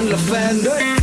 I'm Lavender